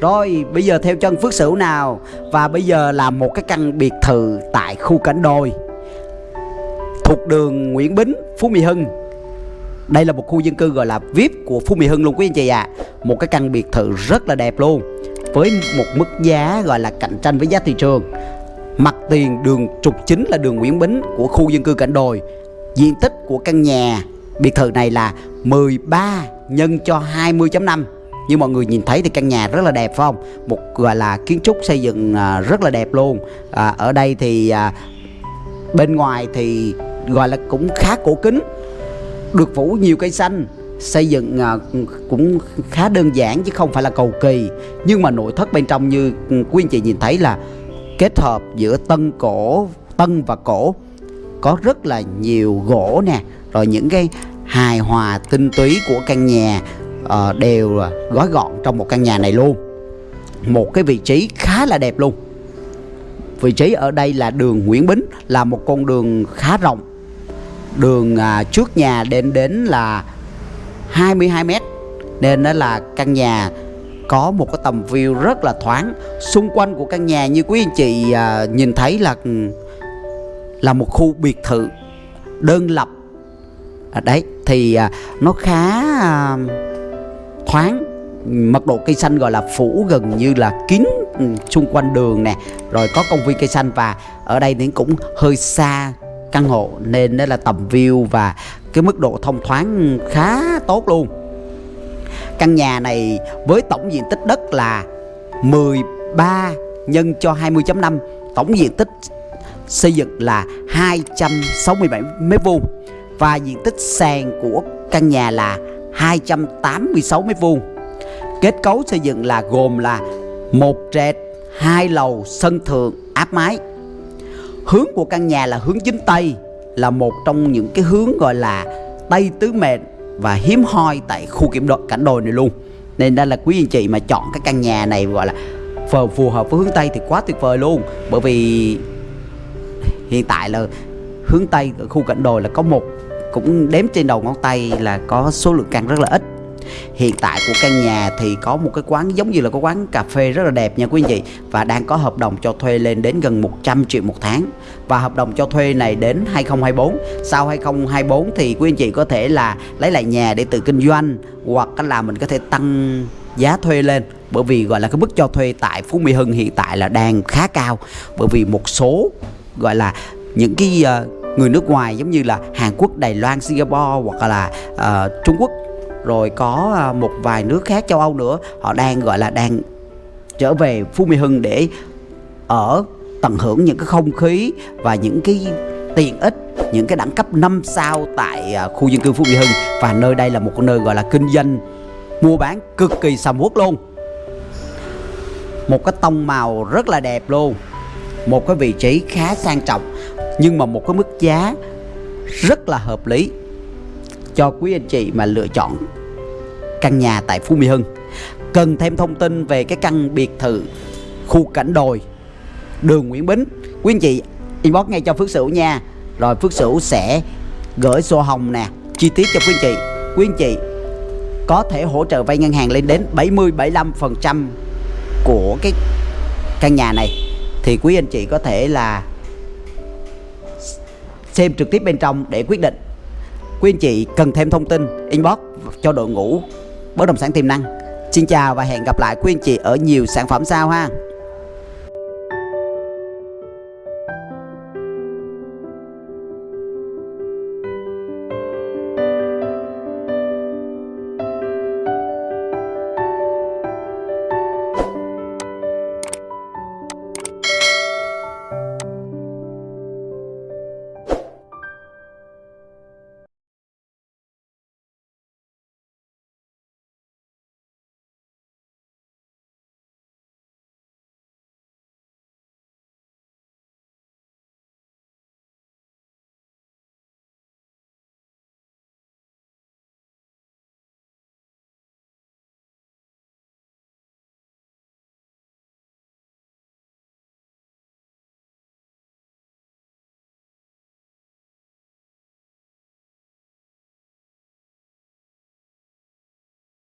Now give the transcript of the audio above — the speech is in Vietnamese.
Rồi bây giờ theo chân Phước Sửu nào? Và bây giờ là một cái căn biệt thự tại khu cảnh đồi. Thuộc đường Nguyễn Bính, Phú Mỹ Hưng. Đây là một khu dân cư gọi là VIP của Phú Mỹ Hưng luôn quý anh chị ạ. À. Một cái căn biệt thự rất là đẹp luôn Với một mức giá gọi là cạnh tranh với giá thị trường. Mặt tiền đường trục chính là đường Nguyễn Bính của khu dân cư cảnh đồi. Diện tích của căn nhà biệt thự này là 13 nhân cho 20.5 như mọi người nhìn thấy thì căn nhà rất là đẹp phải không? Một gọi là kiến trúc xây dựng à, rất là đẹp luôn. À, ở đây thì à, bên ngoài thì gọi là cũng khá cổ kính được phủ nhiều cây xanh. Xây dựng à, cũng khá đơn giản chứ không phải là cầu kỳ. Nhưng mà nội thất bên trong như quý anh chị nhìn thấy là kết hợp giữa tân cổ tân và cổ. Có rất là nhiều gỗ nè rồi những cái hài hòa tinh túy của căn nhà uh, đều gói gọn trong một căn nhà này luôn. Một cái vị trí khá là đẹp luôn. Vị trí ở đây là đường Nguyễn Bính là một con đường khá rộng. Đường uh, trước nhà đến đến là 22 mét nên đó là căn nhà có một cái tầm view rất là thoáng. Xung quanh của căn nhà như quý anh chị uh, nhìn thấy là ừ, là một khu biệt thự đơn lập. À, đấy thì à, nó khá à, thoáng. Mật độ cây xanh gọi là phủ gần như là kín ừ, xung quanh đường nè. Rồi có công viên cây xanh và ở đây thì cũng hơi xa căn hộ nên đó là tầm view và cái mức độ thông thoáng khá tốt luôn. Căn nhà này với tổng diện tích đất là 13 nhân cho 20.5 tổng diện tích xây dựng là 267 mét vuông và diện tích sàn của căn nhà là 286 mét vuông. Kết cấu xây dựng là gồm là một trệt, hai lầu, sân thượng, áp mái. Hướng của căn nhà là hướng chính tây, là một trong những cái hướng gọi là tây tứ mệnh và hiếm hoi tại khu kiểm đội cảnh đồi này luôn. Nên đây là quý anh chị mà chọn cái căn nhà này gọi là phù hợp với hướng tây thì quá tuyệt vời luôn. Bởi vì hiện tại là hướng tây ở khu cảnh đồi là có một cũng đếm trên đầu ngón tay là có số lượng căn rất là ít. Hiện tại của căn nhà thì có một cái quán giống như là có quán cà phê rất là đẹp nha quý anh chị Và đang có hợp đồng cho thuê lên đến gần 100 triệu một tháng. Và hợp đồng cho thuê này đến 2024 Sau 2024 thì quý anh chị có thể là lấy lại nhà để tự kinh doanh Hoặc là mình có thể tăng giá thuê lên. Bởi vì gọi là cái mức cho thuê tại Phú Mỹ Hưng hiện tại là đang khá cao. Bởi vì một số gọi là những cái uh, người nước ngoài giống như là Hàn Quốc, Đài Loan, Singapore hoặc là uh, Trung Quốc. Rồi có ờ, một vài nước khác châu Âu nữa. Họ đang gọi là đang trở về Phú Mỹ Hưng để ở tận hưởng những cái không khí và những cái tiện ích những cái đẳng cấp 5 sao tại ờ, khu dân cư Phú Mỹ Hưng. Và nơi đây là một nơi gọi là kinh doanh mua bán cực kỳ sầm uất luôn. Một cái tông màu rất là đẹp luôn. Một cái vị trí khá sang trọng nhưng mà một cái mức giá rất là hợp lý cho quý anh chị mà lựa chọn căn nhà tại Phú Mỹ Hưng. Cần thêm thông tin về cái căn biệt thự khu cảnh đồi đường Nguyễn Bính. Quý anh chị inbox ngay cho Phước Sửu nha. Rồi Phước Sửu sẽ gửi sổ hồng nè, chi tiết cho quý anh chị. Quý anh chị có thể hỗ trợ vay ngân hàng lên đến 70 75 phần trăm của cái căn nhà này. Thì quý anh chị có thể là xem trực tiếp bên trong để quyết định. Quý anh chị cần thêm thông tin, inbox cho đội ngũ bất động sản tiềm năng. Xin chào và hẹn gặp lại quý anh chị ở nhiều sản phẩm sau ha.